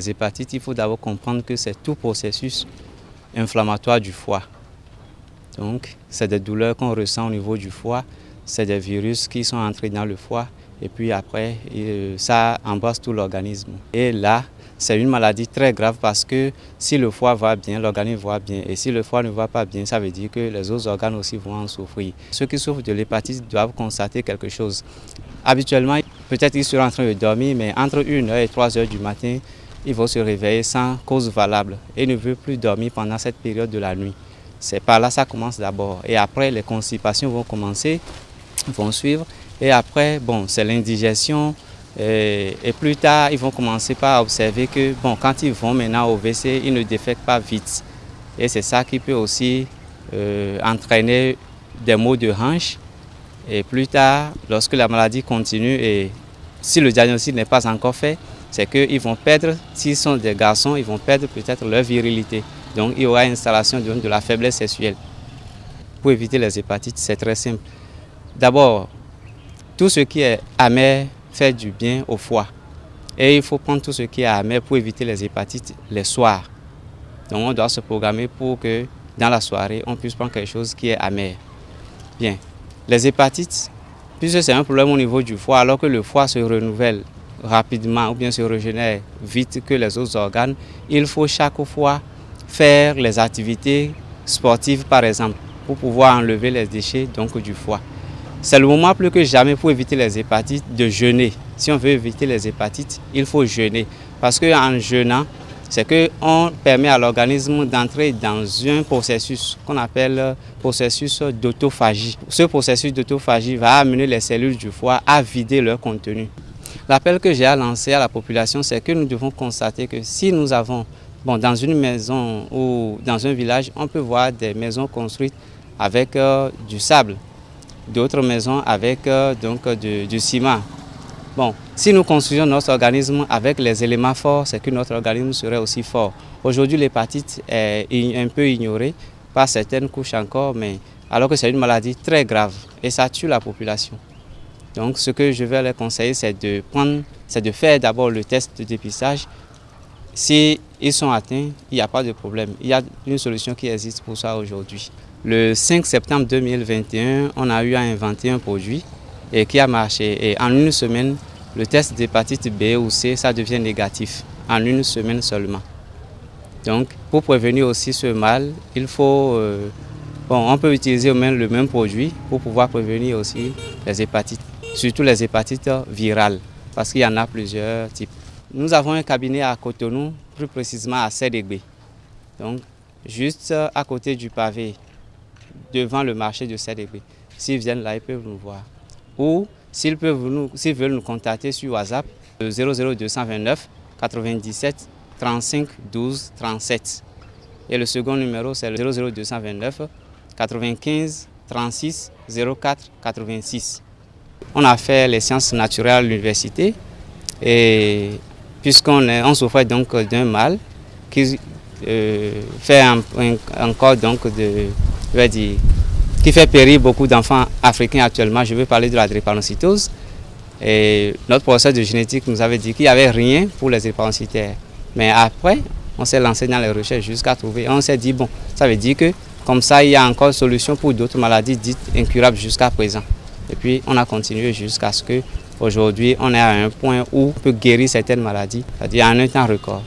les hépatites, il faut d'abord comprendre que c'est tout processus inflammatoire du foie. Donc, c'est des douleurs qu'on ressent au niveau du foie, c'est des virus qui sont entrés dans le foie et puis après, euh, ça embrasse tout l'organisme. Et là, c'est une maladie très grave parce que si le foie va bien, l'organisme va bien. Et si le foie ne va pas bien, ça veut dire que les autres organes aussi vont en souffrir. Ceux qui souffrent de l'hépatite doivent constater quelque chose. Habituellement, peut-être qu'ils seront en train de dormir, mais entre 1h et 3h du matin, ils vont se réveiller sans cause valable et ne veulent plus dormir pendant cette période de la nuit. C'est par là ça commence d'abord. Et après, les constipations vont commencer, vont suivre. Et après, bon, c'est l'indigestion, et, plus tard, ils vont commencer par observer que bon, quand ils vont maintenant au WC, ils ne défectent pas vite. Et c'est ça qui peut aussi euh, entraîner des maux de hanche. Et plus tard, lorsque la maladie continue et si le diagnostic n'est pas encore fait, c'est qu'ils vont perdre, s'ils sont des garçons, ils vont perdre peut-être leur virilité. Donc il y aura installation de, de la faiblesse sexuelle. Pour éviter les hépatites, c'est très simple. D'abord, tout ce qui est amer, fait du bien au foie. Et il faut prendre tout ce qui est amer pour éviter les hépatites les soirs. Donc on doit se programmer pour que dans la soirée, on puisse prendre quelque chose qui est amer. Bien, les hépatites, puisque c'est un problème au niveau du foie, alors que le foie se renouvelle rapidement ou bien se régénère vite que les autres organes, il faut chaque fois faire les activités sportives par exemple pour pouvoir enlever les déchets donc, du foie. C'est le moment plus que jamais pour éviter les hépatites de jeûner. Si on veut éviter les hépatites, il faut jeûner. Parce qu'en jeûnant, c'est qu'on permet à l'organisme d'entrer dans un processus qu'on appelle processus d'autophagie. Ce processus d'autophagie va amener les cellules du foie à vider leur contenu. L'appel que j'ai à lancer à la population, c'est que nous devons constater que si nous avons, bon, dans une maison ou dans un village, on peut voir des maisons construites avec euh, du sable d'autres maisons avec euh, donc, du, ciment. Bon, si nous construisons notre organisme avec les éléments forts, c'est que notre organisme serait aussi fort. Aujourd'hui, l'hépatite est un peu ignorée par certaines couches encore, mais alors que c'est une maladie très grave et ça tue la population. Donc, ce que je vais leur conseiller, c'est de, prendre, de faire d'abord le test de dépistage. Si ils sont atteints, il n'y a pas de problème. Il y a une solution qui existe pour ça aujourd'hui. Le 5 septembre 2021, on a eu à inventer un produit et qui a marché. Et en une semaine, le test d'hépatite B ou C, ça devient négatif, en une semaine seulement. Donc, pour prévenir aussi ce mal, il faut... Euh, bon, on peut utiliser même le même produit pour pouvoir prévenir aussi les hépatites, surtout les hépatites virales, parce qu'il y en a plusieurs types. Nous avons un cabinet à Cotonou, plus précisément à Sédégbé. Donc, juste à côté du pavé devant le marché de CDB. S'ils viennent là, ils peuvent nous voir. Ou s'ils veulent nous contacter sur WhatsApp, 00229 97 35 12 37. Et le second numéro, c'est le 00229 95 36 04 86. On a fait les sciences naturelles à l'université et puisqu'on on souffrait donc d'un mal qui euh, fait encore de qui fait périr beaucoup d'enfants africains actuellement. Je veux parler de la drépanocytose. Et notre professeur de génétique nous avait dit qu'il n'y avait rien pour les drépanocytaires. Mais après, on s'est lancé dans les recherches jusqu'à trouver. On s'est dit, bon, ça veut dire que comme ça, il y a encore solution pour d'autres maladies dites incurables jusqu'à présent. Et puis, on a continué jusqu'à ce que aujourd'hui, on est à un point où on peut guérir certaines maladies, c'est-à-dire en un temps record.